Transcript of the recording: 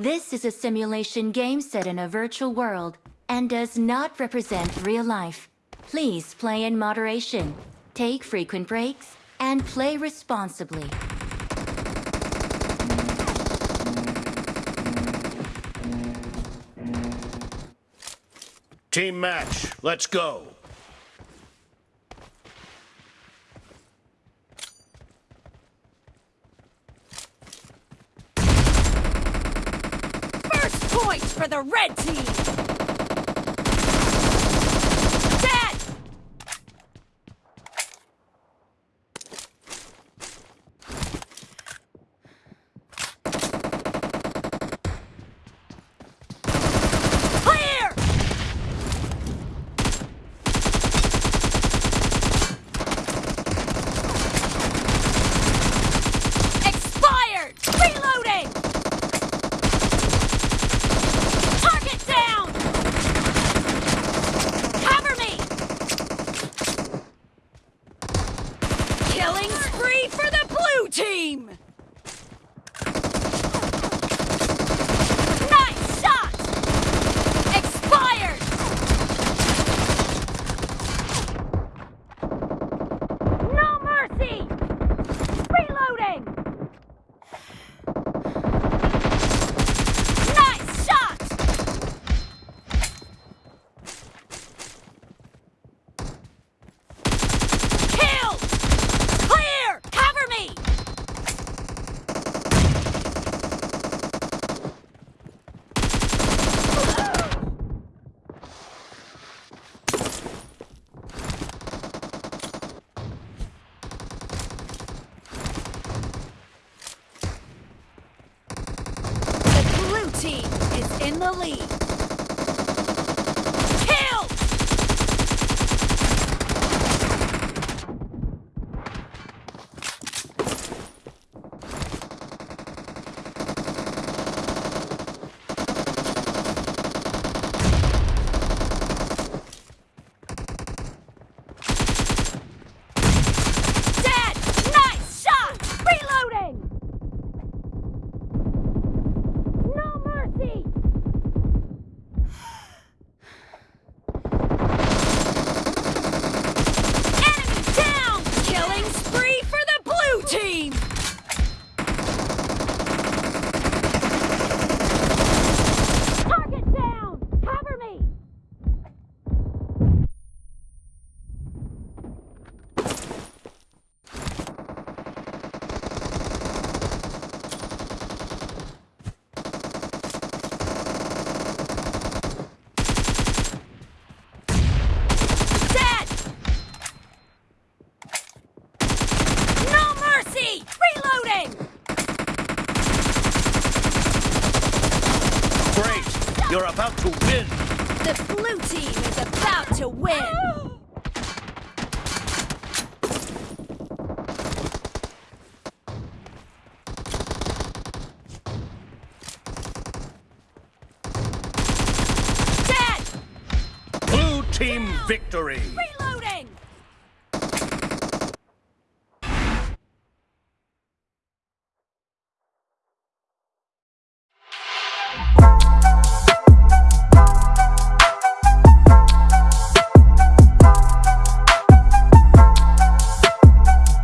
This is a simulation game set in a virtual world and does not represent real life. Please play in moderation, take frequent breaks, and play responsibly. Team match, let's go. For the red team! In the lead. You're about to win. The blue team is about to win! Team victory.